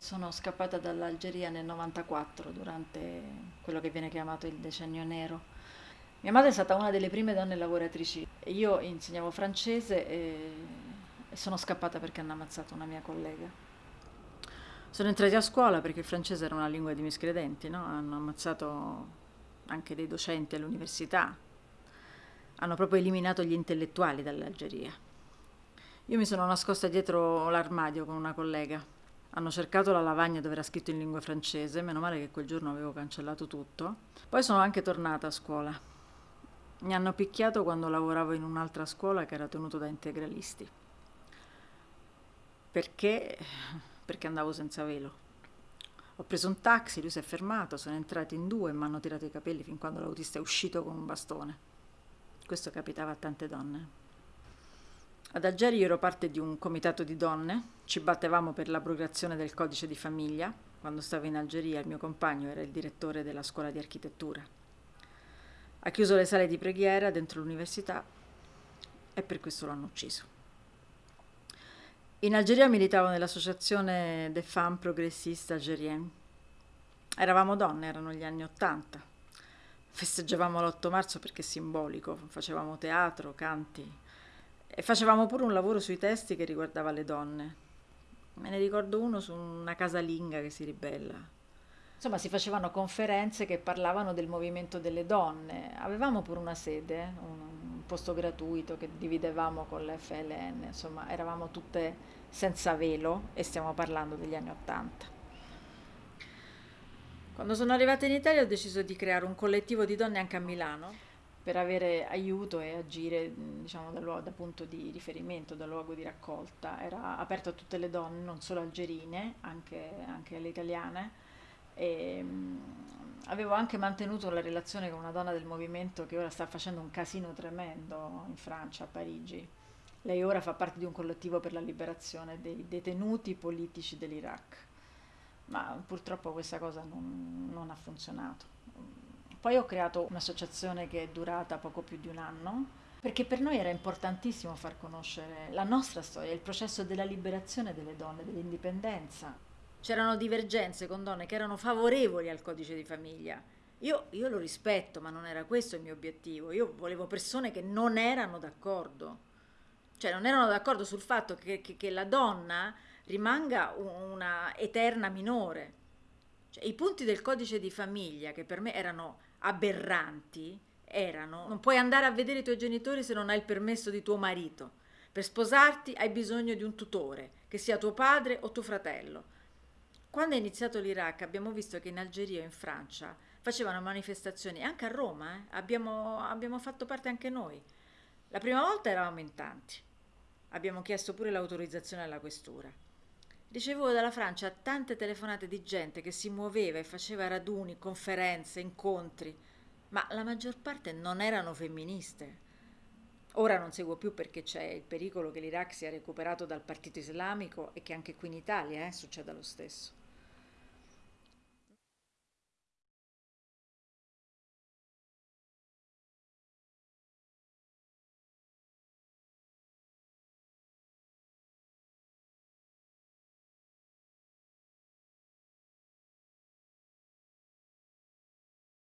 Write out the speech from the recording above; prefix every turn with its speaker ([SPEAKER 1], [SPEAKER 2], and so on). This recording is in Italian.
[SPEAKER 1] Sono scappata dall'Algeria nel 94 durante quello che viene chiamato il decennio nero. Mia madre è stata una delle prime donne lavoratrici. Io insegnavo francese e sono scappata perché hanno ammazzato una mia collega. Sono entrati a scuola perché il francese era una lingua di miscredenti, no? hanno ammazzato anche dei docenti all'università, hanno proprio eliminato gli intellettuali dall'Algeria. Io mi sono nascosta dietro l'armadio con una collega hanno cercato la lavagna dove era scritto in lingua francese, meno male che quel giorno avevo cancellato tutto. Poi sono anche tornata a scuola. Mi hanno picchiato quando lavoravo in un'altra scuola che era tenuto da integralisti. Perché? Perché andavo senza velo. Ho preso un taxi, lui si è fermato, sono entrati in due e mi hanno tirato i capelli fin quando l'autista è uscito con un bastone. Questo capitava a tante donne. Ad Algeri ero parte di un comitato di donne, ci battevamo per l'abrogazione del codice di famiglia. Quando stavo in Algeria il mio compagno era il direttore della scuola di architettura. Ha chiuso le sale di preghiera dentro l'università e per questo l'hanno ucciso. In Algeria militavo nell'associazione des femmes progressistes algériennes. Eravamo donne, erano gli anni Ottanta. Festeggiavamo l'8 marzo perché è simbolico, facevamo teatro, canti, e facevamo pure un lavoro sui testi che riguardava le donne. Me ne ricordo uno su una casalinga che si ribella. Insomma, si facevano conferenze che parlavano del movimento delle donne. Avevamo pure una sede, un posto gratuito che dividevamo con l'FLN. Insomma, eravamo tutte senza velo e stiamo parlando degli anni Ottanta. Quando sono arrivata in Italia ho deciso di creare un collettivo di donne anche a Milano per avere aiuto e agire diciamo, da, luogo, da punto di riferimento, da luogo di raccolta. Era aperto a tutte le donne, non solo algerine, anche, anche alle italiane. E, mh, avevo anche mantenuto la relazione con una donna del movimento che ora sta facendo un casino tremendo in Francia, a Parigi. Lei ora fa parte di un collettivo per la liberazione dei detenuti politici dell'Iraq, ma purtroppo questa cosa non, non ha funzionato poi ho creato un'associazione che è durata poco più di un anno, perché per noi era importantissimo far conoscere la nostra storia, il processo della liberazione delle donne, dell'indipendenza. C'erano divergenze con donne che erano favorevoli al codice di famiglia. Io, io lo rispetto, ma non era questo il mio obiettivo. Io volevo persone che non erano d'accordo. Cioè non erano d'accordo sul fatto che, che, che la donna rimanga una eterna minore. Cioè, I punti del codice di famiglia, che per me erano aberranti erano non puoi andare a vedere i tuoi genitori se non hai il permesso di tuo marito. Per sposarti hai bisogno di un tutore, che sia tuo padre o tuo fratello. Quando è iniziato l'Iraq abbiamo visto che in Algeria e in Francia facevano manifestazioni, anche a Roma, eh? abbiamo, abbiamo fatto parte anche noi. La prima volta eravamo in tanti, abbiamo chiesto pure l'autorizzazione alla questura. Ricevevo dalla Francia tante telefonate di gente che si muoveva e faceva raduni, conferenze, incontri, ma la maggior parte non erano femministe. Ora non seguo più perché c'è il pericolo che l'Iraq sia recuperato dal partito islamico e che anche qui in Italia eh, succeda lo stesso.